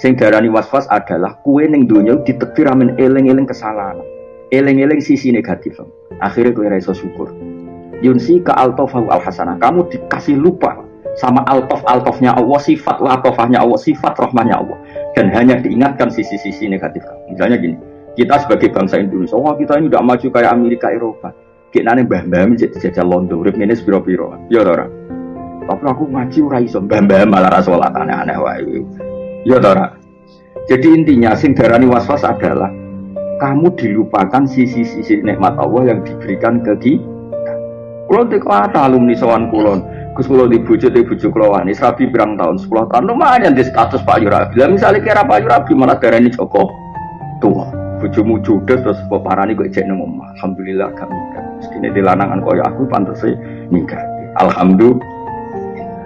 Sing darani waswas adalah kue ning donya ditektir amin eling-eling kesalahan. Eling-eling sisi negatif. Akhirnya kue raiso syukur. Yunsi ke altofahu al hasanah. Kamu dikasih lupa sama altof altofnya Allah, sifat latofahnya Allah, sifat rahmahnya Allah. Dan hanya diingatkan sisi-sisi negatif. Misalnya gini, kita sebagai bangsa Indonesia, wah kita ini udah maju kayak Amerika, Eropa. Kita nih mbah-mbah jajah London, urip ini sebiro-biro. Ya orang. Tapi aku ngaji ora iso mbah-mbah malah ra salat aneh-aneh. Ya Tora. Jadi intinya sing darani waswas adalah kamu dilupakan sisi-sisi nikmat Allah yang diberikan ke kita. Kulon teko alumni sowan kulon. Gus kulo di bojo di bojo kulo wani sabi berang tahun 10 tahun lumayan di status Pak Yurabi. Lah misalnya kira Pak Yurabi malah darani Joko tua. Bojomu judes terus peparani kok ijek nang. Alhamdulillah nikah. Mestine dilanangan koyo aku pantes nikah. Alhamdulillah